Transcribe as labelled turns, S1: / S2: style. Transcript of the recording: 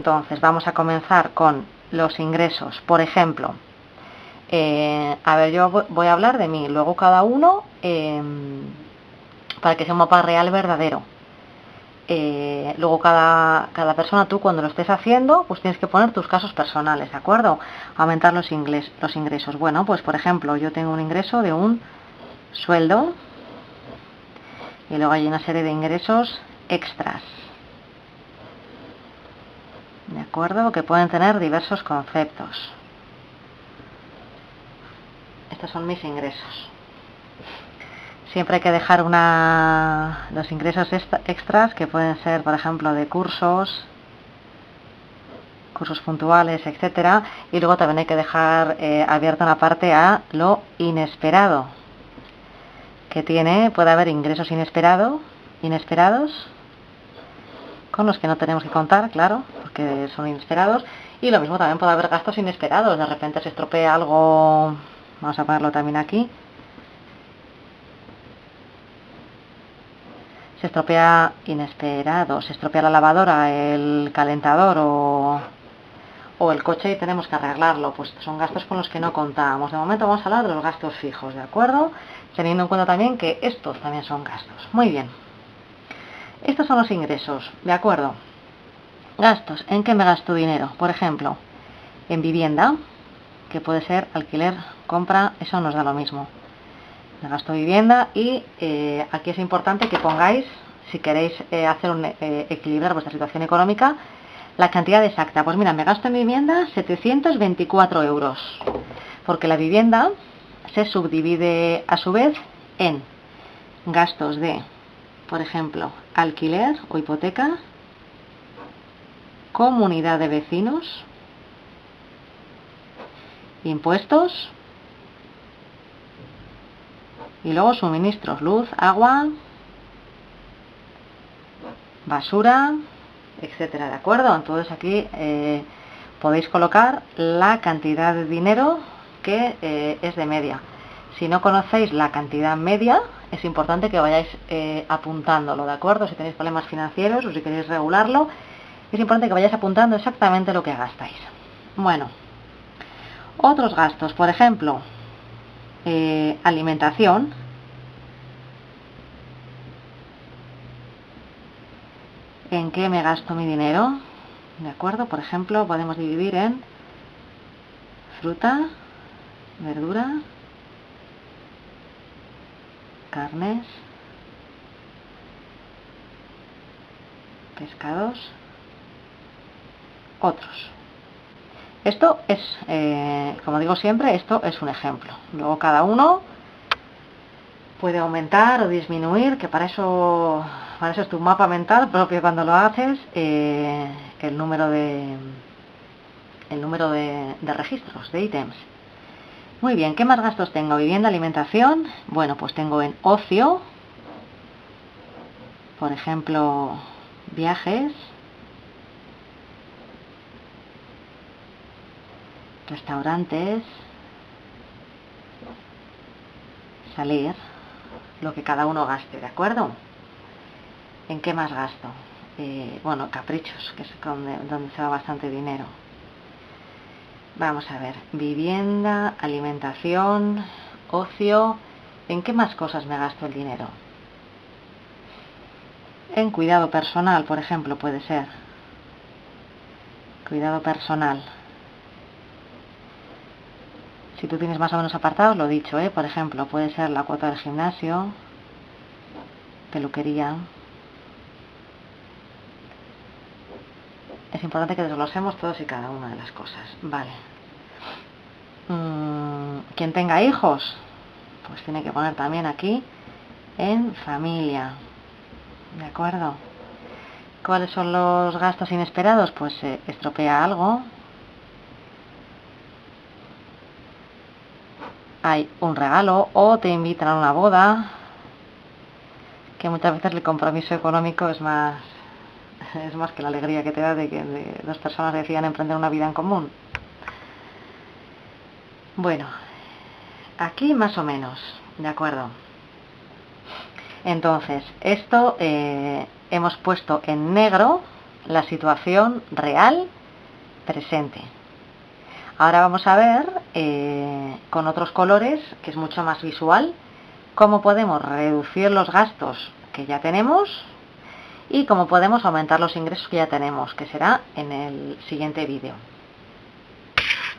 S1: Entonces, vamos a comenzar con los ingresos. Por ejemplo, eh, a ver, yo voy a hablar de mí, luego cada uno, em, para que sea un mapa real verdadero. Eh, luego cada, cada, persona, tú cuando lo estés haciendo, pues tienes que poner tus casos personales, ¿de acuerdo? Aumentar los, ingresos. Bueno, pues por ejemplo, yo tengo un ingreso de un sueldo y luego hay una serie de ingresos extras. ¿De acuerdo? Que pueden tener diversos conceptos. Estos son mis ingresos. Siempre hay que dejar una, los ingresos extras que pueden ser, por ejemplo, de cursos, cursos puntuales, etcétera, y luego también hay que dejar eh, abierta una parte a lo inesperado, que tiene, puede haber ingresos inesperados, inesperados, con los que no tenemos que contar, claro, porque son inesperados, y lo mismo también puede haber gastos inesperados, de repente se estropea algo, vamos a ponerlo también aquí, se estropea inesperado, se estropea la lavadora, el calentador o, o, el coche y tenemos que arreglarlo, pues son gastos con los que no contamos. De momento vamos a hablar de los gastos fijos, ¿de acuerdo? Teniendo en cuenta también que estos también son gastos. Muy bien. Estos son los ingresos, ¿de acuerdo? Gastos, ¿en qué me gasto dinero? Por ejemplo, en vivienda, que puede ser alquiler, compra, eso nos da lo mismo de gasto vivienda y eh, aquí es importante que pongáis, si queréis eh, hacer un, eh, equilibrar vuestra situación económica, la cantidad exacta. Pues mira, me gasto en vivienda 724 euros, porque la vivienda se subdivide a su vez en gastos de, por ejemplo, alquiler o hipoteca, comunidad de vecinos, impuestos, y luego suministros, luz, agua, basura, etcétera, ¿de acuerdo? Entonces aquí eh, podéis colocar la cantidad de dinero que eh, es de media. Si no conocéis la cantidad media, es importante que vayáis eh, apuntándolo, ¿de acuerdo? Si tenéis problemas financieros o si queréis regularlo, es importante que vayáis apuntando exactamente lo que gastáis. Bueno, otros gastos, por ejemplo, eh, alimentación, en qué me gasto mi dinero, ¿de acuerdo? Por ejemplo, podemos dividir en fruta, verdura, carnes, pescados, otros. Esto es, eh, como digo siempre, esto es un ejemplo. Luego cada uno puede aumentar o disminuir, que para eso, para eso es tu mapa mental propio cuando lo haces, eh, el número de el número de, de registros, de ítems. Muy bien, ¿qué más gastos tengo? Vivienda, alimentación. Bueno, pues tengo en ocio, por ejemplo, viajes, restaurantes, salir, lo que cada uno gaste, ¿de acuerdo? ¿En qué más gasto? Eh, bueno, caprichos, que es donde, donde se va bastante dinero. Vamos a ver, vivienda, alimentación, ocio, ¿en qué más cosas me gasto el dinero? En cuidado personal, por ejemplo, puede ser. Cuidado personal. Si tú tienes más o menos apartados, lo dicho, ¿eh? por ejemplo, puede ser la cuota del gimnasio, peluquería. Es importante que desglosemos todos y cada una de las cosas. Vale. Mm, quien tenga hijos, pues tiene que poner también aquí en familia. ¿De acuerdo? ¿Cuáles son los gastos inesperados? Pues se estropea algo, hay un regalo o te invitan a una boda, que muchas veces el compromiso económico es más, es más que la alegría que te da de que dos personas decidan emprender una vida en común. Bueno, aquí más o menos, ¿de acuerdo? Entonces, esto eh, hemos puesto en negro la situación real presente. Ahora vamos a ver eh, con otros colores, que es mucho más visual, cómo podemos reducir los gastos que ya tenemos y cómo podemos aumentar los ingresos que ya tenemos, que será en el siguiente vídeo.